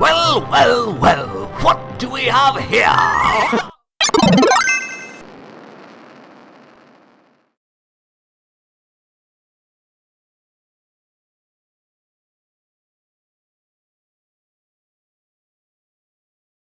Well, well, well, what do we have here?